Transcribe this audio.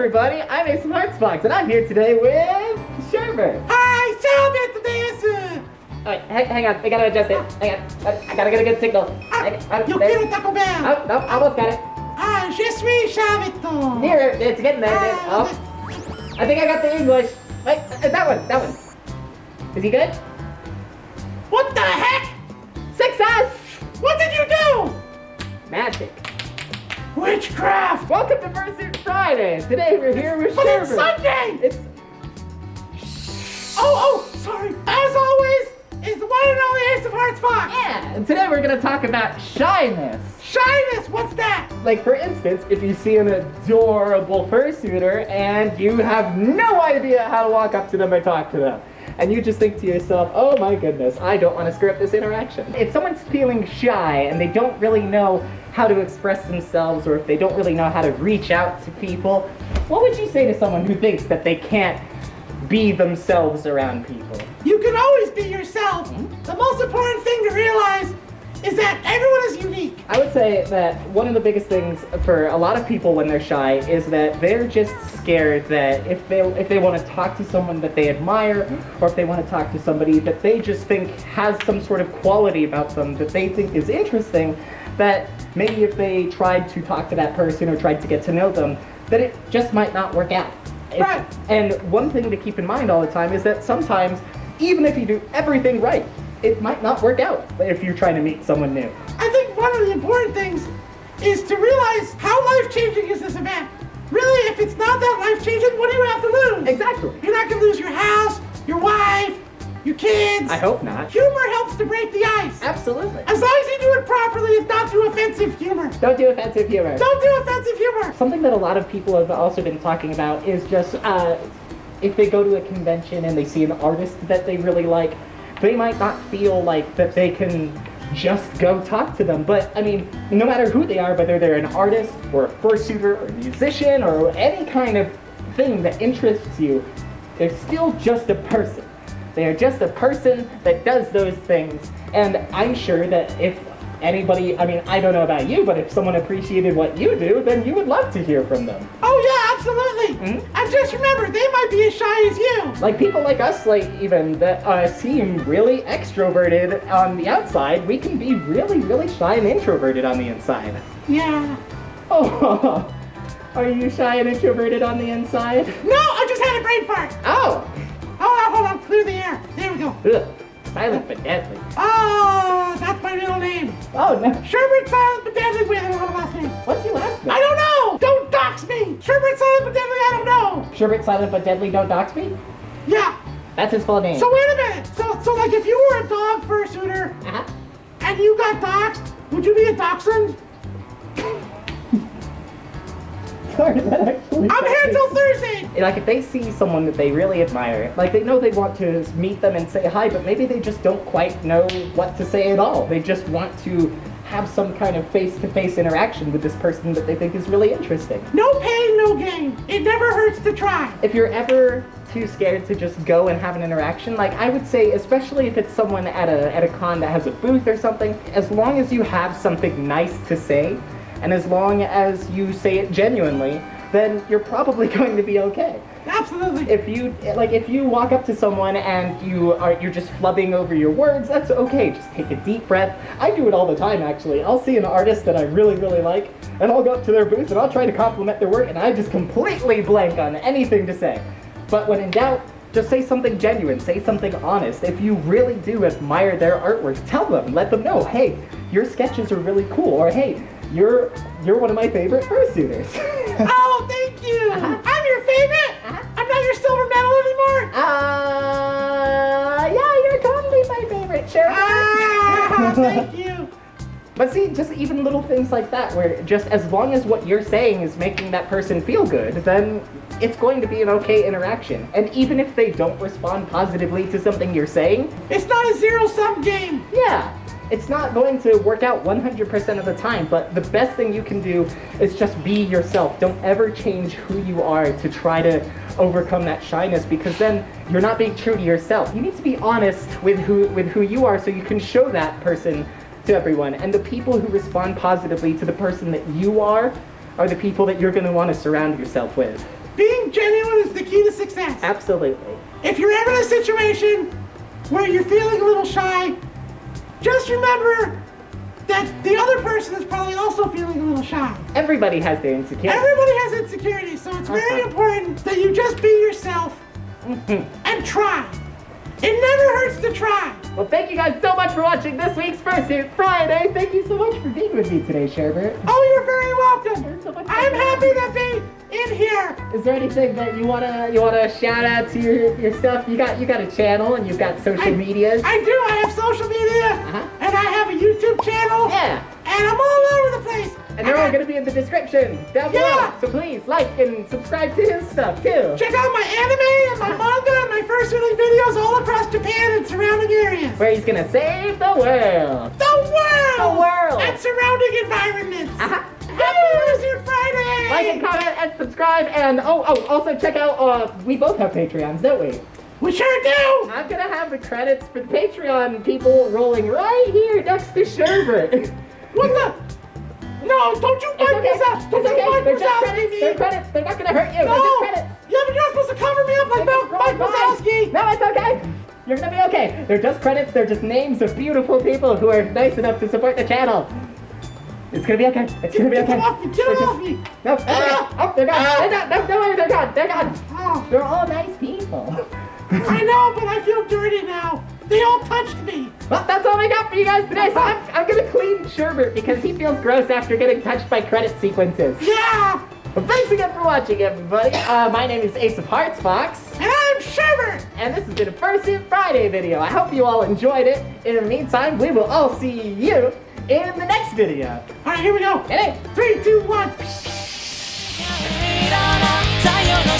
everybody, I'm Ace of Hearts Fox, and I'm here today with Sherbert. Hi, Sherbert this. Alright, hang, hang on, I gotta adjust it. Hang on, I, I gotta get a good signal. Ah, there. quiero Taco Bell. Oh, no, almost got it. Ah, je suis Sherbert. Here, it's getting there. there. Ah, Oh, I think I got the English. Wait, uh, that one, that one. Is he good? What the heck? Success! What did you do? Magic. Witchcraft. Welcome to Fursuit Fridays. Today we're here with But it's. Sunday. It's Oh, oh, sorry. As always, is the one and only Ace of Hearts Fox. yeah. And today we're gonna talk about shyness. Shyness. What's that? Like for instance, if you see an adorable fursuiter and you have no idea how to walk up to them or talk to them, and you just think to yourself, oh my goodness, I don't want to screw up this interaction. If someone's feeling shy and they don't really know how to express themselves or if they don't really know how to reach out to people, what would you say to someone who thinks that they can't be themselves around people? You can always be yourself. Hmm? The most important thing to say that one of the biggest things for a lot of people when they're shy is that they're just scared that if they if they want to talk to someone that they admire or if they want to talk to somebody that they just think has some sort of quality about them that they think is interesting that maybe if they tried to talk to that person or tried to get to know them that it just might not work out. Right. And one thing to keep in mind all the time is that sometimes even if you do everything right it might not work out if you're trying to meet someone new. I one of the important things is to realize how life-changing is this event. Really, if it's not that life-changing, what do you have to lose? Exactly. You're not gonna lose your house, your wife, your kids. I hope not. Humor helps to break the ice. Absolutely. As long as you do it properly, it's not too offensive humor. Don't do offensive humor. Don't do offensive humor. Something that a lot of people have also been talking about is just uh, if they go to a convention and they see an artist that they really like, they might not feel like that they can just go talk to them. But I mean, no matter who they are, whether they're an artist or a fursuiter or a musician or any kind of thing that interests you, they're still just a person. They are just a person that does those things. And I'm sure that if anybody, I mean, I don't know about you, but if someone appreciated what you do, then you would love to hear from them. Oh yeah, Mhm. And just remember, they might be as shy as you. Like people like us, like even that uh, seem really extroverted on the outside, we can be really, really shy and introverted on the inside. Yeah. Oh, are you shy and introverted on the inside? No, I just had a brain fart. Oh, on, hold on. Clear the air. There we go. ugh, silent but deadly. Oh, that's my middle name. Oh no, Sherbert Silent but Deadly with know. Sherbert silent but deadly. Don't dox me. Yeah. That's his full name. So wait a minute. So so like if you were a dog fursuiter Uh-huh. and you got doxxed, would you be a dachshund? Sorry, that actually. I'm here till Thursday. like if they see someone that they really admire, like they know they want to meet them and say hi, but maybe they just don't quite know what to say at all. They just want to have some kind of face-to-face interaction with this person that they think is really interesting. No pain, no gain. It never hurts to try. If you're ever too scared to just go and have an interaction, like I would say, especially if it's someone at a at a con that has a booth or something, as long as you have something nice to say, and as long as you say it genuinely, then you're probably going to be okay. Absolutely. if you like if you walk up to someone and you are you're just flubbing over your words that's okay just take a deep breath i do it all the time actually i'll see an artist that i really really like and i'll go up to their booth and i'll try to compliment their work and i just completely blank on anything to say but when in doubt just say something genuine say something honest if you really do admire their artwork tell them let them know hey your sketches are really cool or hey you're you're one of my favorite fursuiters oh, thank you. Uh-huh. I'm your favorite. I'm not your silver medal anymore. Uh, yeah, you're totally my favorite, sure. Ah, thank you. But see, just even little things like that, where just as long as what you're saying is making that person feel good, then it's going to be an okay interaction. And even if they don't respond positively to something you're saying, It's not a zero-sum game. yeah, it's not going to work out 100% of the time, but the best thing you can do is just be yourself. Don't ever change who you are to try to overcome that shyness because then you're not being true to yourself. You need to be honest with who with who you are so you can show that person to everyone. And the people who respond positively to the person that you are are the people that you're going to want to surround yourself with. being genuine is the key to success. Absolutely. If you're ever in a situation where you're feeling a little shy, just remember that the other person is probably also feeling a little shy. Everybody has their insecurities. Everybody has insecurities, so it's very important that you just be yourself and try. It never hurts to try. Well, thank you guys so much for watching this week's Fursuit Friday. Thank you so much for being with me today, Sherbert. Oh, you're very welcome. So I'm happy to be in here. Is there anything that you wanna you wanna shout out to your, your stuff? You got you got a channel and you've got social I- medias. I do. I have social media, Uh-huh. and I have a YouTube channel, yeah. and I'm all over the place. And they're all gonna be in the description down below. So please like and subscribe to his stuff too. Check out my anime and my manga and my first early videos all across Japan and surrounding areas. Where he's gonna save the world. The world! The world. And surrounding environments. Fursuit Friday! Like and comment and subscribe and oh oh also check out uh we both have Patreons, don't we? We sure do! I'm gonna have the credits for the Patreon people rolling right here next to Sherbert. What the? No, don't you wipe okay. this out! Don't you okay. wipe this just out, credits. They're credits. They're not gonna hurt you. No! They're just credits. Yeah, but you're supposed to cover me up like Mike, Mike. Wazowski! No, it's okay. You're gonna be okay. They're just credits. They're just names of beautiful people who are nice enough to support the channel. It's gonna be okay. It's gonna be Get okay. them off me! Get them off me! No, okay. Ah! Oh, they're gone. Ah! They're gone. No, no, they're gone. They're gone. Oh, They're all nice people. I know, but I feel dirty now. They all touched me. Well, that's all I got for you guys today. So I'm, I'm gonna clean Sherbert because he feels gross after getting touched by credit sequences. Yeah! Well, thanks again for watching, everybody. Uh, my name is Ace of Hearts Fox. And I'm Sherbert! And this has been a Fursuit Friday video. I hope you all enjoyed it. In the meantime, we will all see you in the next video. Alright, here we go. Hey! Three, two, one. Read on up.